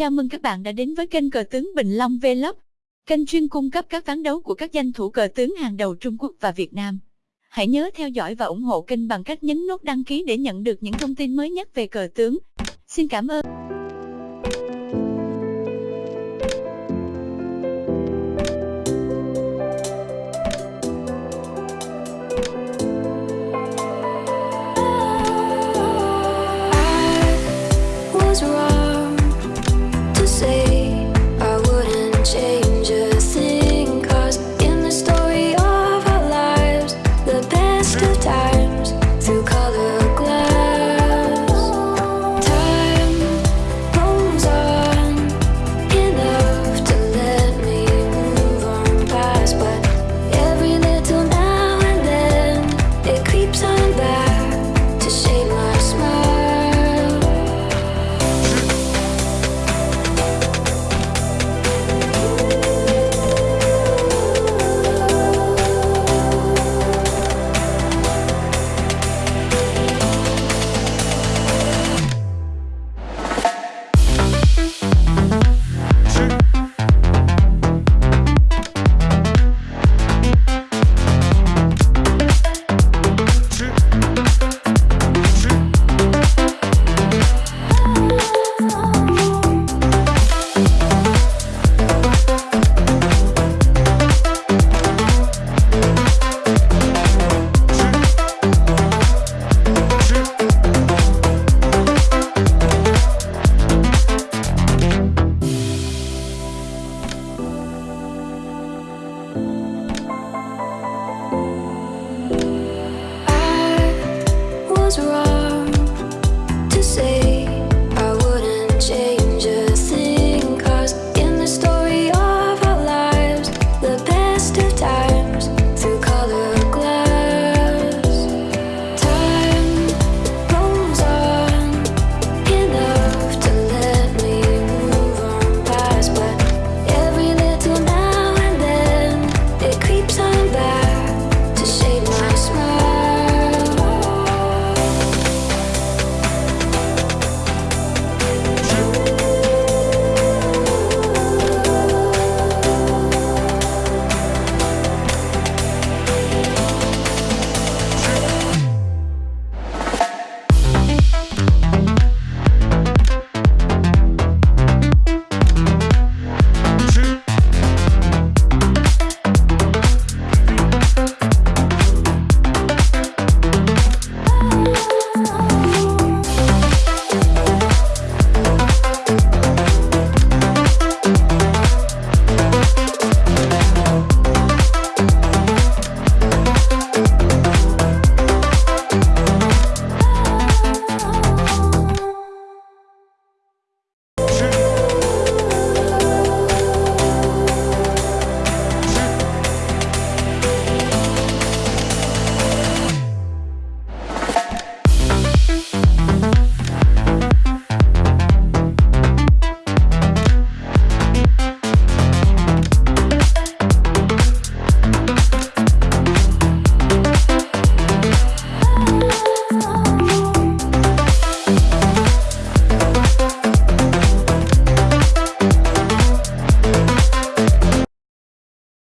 Chào mừng các bạn đã đến với kênh Cờ tướng Bình Long Vlog, kênh chuyên cung cấp các ván đấu của các danh thủ cờ tướng hàng đầu Trung Quốc và Việt Nam. Hãy nhớ theo dõi và ủng hộ kênh bằng cách nhấn nút đăng ký để nhận được những thông tin mới nhất về cờ tướng. Xin cảm ơn. was wrong but was wrong.